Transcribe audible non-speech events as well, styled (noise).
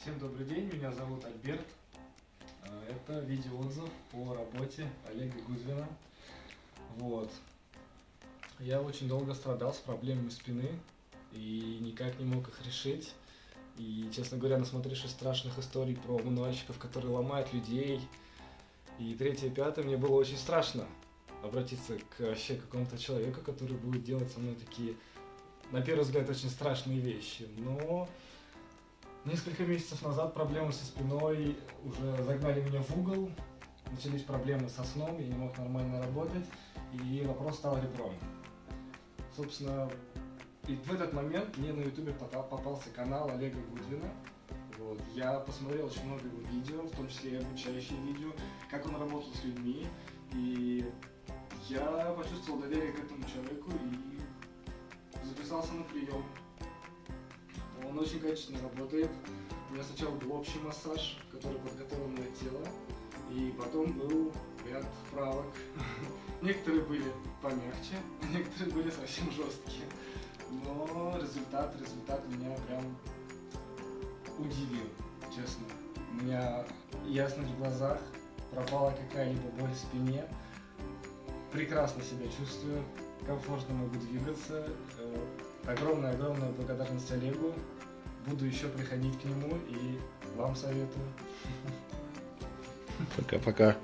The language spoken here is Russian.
Всем добрый день, меня зовут Альберт. Э, Это видеоотзыв по работе Олега Гудвина. Вот. Я очень долго страдал с проблемами спины и никак не мог их решить. И, честно говоря, насмотревшись страшных историй про мануальщиков, которые ломают людей, и третье, и пятое, мне было очень страшно обратиться к вообще какому-то человеку, который будет делать со мной такие, на первый взгляд, очень страшные вещи. Но несколько месяцев назад проблемы со спиной уже загнали меня в угол, начались проблемы со сном, я не мог нормально работать, и вопрос стал ребром. Собственно, и в этот момент мне на ютубе попа- попался канал Олега Гудвина. Вот. Я посмотрел очень много его видео, в том числе и обучающие видео, как он работал с людьми, и я почувствовал доверие к этому человеку и записался на прием. Он очень качественно работает. У меня сначала был общий массаж, который подготовил мое тело, и потом был ряд вправок. (laughs) Некоторые были помягче, (laughs) некоторые были совсем жесткие. Но результат, результат меня прям удивил, честно. У меня ясность в глазах, пропала какая-либо боль в спине. Прекрасно себя чувствую, комфортно могу двигаться. Э, Огромная-огромная благодарность Олегу. Буду еще приходить к нему и вам советую. Пока-пока.